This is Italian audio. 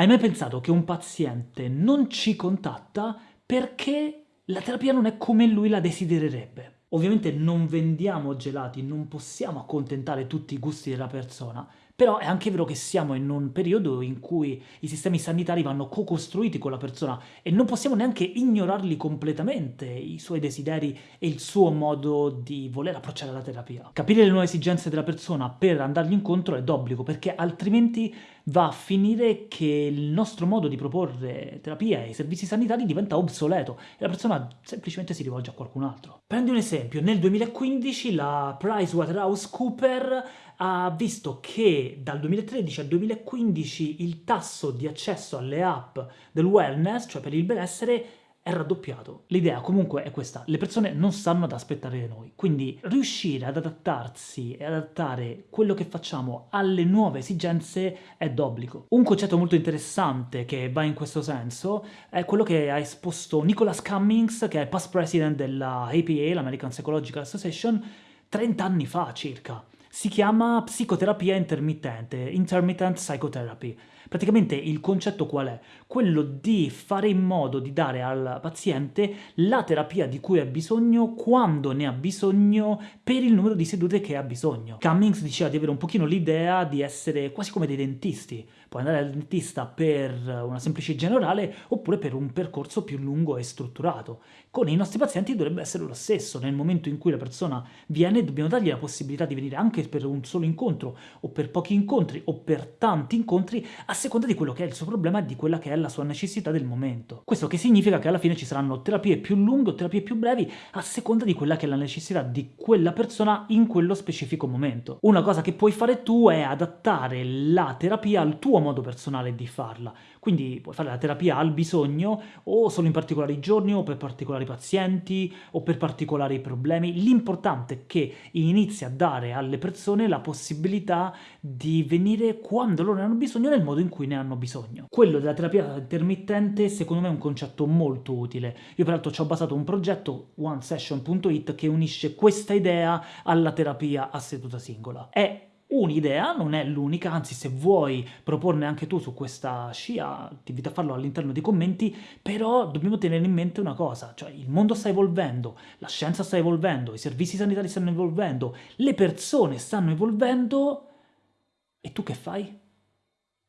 Hai mai pensato che un paziente non ci contatta perché la terapia non è come lui la desidererebbe? Ovviamente non vendiamo gelati, non possiamo accontentare tutti i gusti della persona, però è anche vero che siamo in un periodo in cui i sistemi sanitari vanno co-costruiti con la persona e non possiamo neanche ignorarli completamente, i suoi desideri e il suo modo di voler approcciare la terapia. Capire le nuove esigenze della persona per andargli incontro è d'obbligo, perché altrimenti va a finire che il nostro modo di proporre terapia e servizi sanitari diventa obsoleto e la persona semplicemente si rivolge a qualcun altro. Prendi un esempio, nel 2015 la PricewaterhouseCooper ha visto che dal 2013 al 2015 il tasso di accesso alle app del wellness, cioè per il benessere, è raddoppiato. L'idea comunque è questa, le persone non stanno ad aspettare noi, quindi riuscire ad adattarsi e adattare quello che facciamo alle nuove esigenze è d'obbligo. Un concetto molto interessante che va in questo senso è quello che ha esposto Nicholas Cummings, che è past president della APA, l'American Psychological Association, 30 anni fa circa si chiama psicoterapia intermittente, intermittent psychotherapy. Praticamente il concetto qual è? Quello di fare in modo di dare al paziente la terapia di cui ha bisogno, quando ne ha bisogno, per il numero di sedute che ha bisogno. Cummings diceva di avere un pochino l'idea di essere quasi come dei dentisti. Puoi andare al dentista per una semplice generale oppure per un percorso più lungo e strutturato. Con i nostri pazienti dovrebbe essere lo stesso. Nel momento in cui la persona viene dobbiamo dargli la possibilità di venire anche per un solo incontro o per pochi incontri o per tanti incontri a seconda di quello che è il suo problema e di quella che è la sua necessità del momento. Questo che significa che alla fine ci saranno terapie più lunghe o terapie più brevi a seconda di quella che è la necessità di quella persona in quello specifico momento. Una cosa che puoi fare tu è adattare la terapia al tuo modo personale di farla, quindi puoi fare la terapia al bisogno o solo in particolari giorni o per particolari pazienti o per particolari problemi. L'importante è che inizi a dare alle persone la possibilità di venire quando loro ne hanno bisogno nel modo in cui ne hanno bisogno. Quello della terapia intermittente secondo me è un concetto molto utile. Io peraltro ci ho basato un progetto, onesession.it, che unisce questa idea alla terapia a seduta singola. È un'idea, non è l'unica, anzi se vuoi proporne anche tu su questa scia, ti invito a farlo all'interno dei commenti, però dobbiamo tenere in mente una cosa, cioè il mondo sta evolvendo, la scienza sta evolvendo, i servizi sanitari stanno evolvendo, le persone stanno evolvendo, e tu che fai?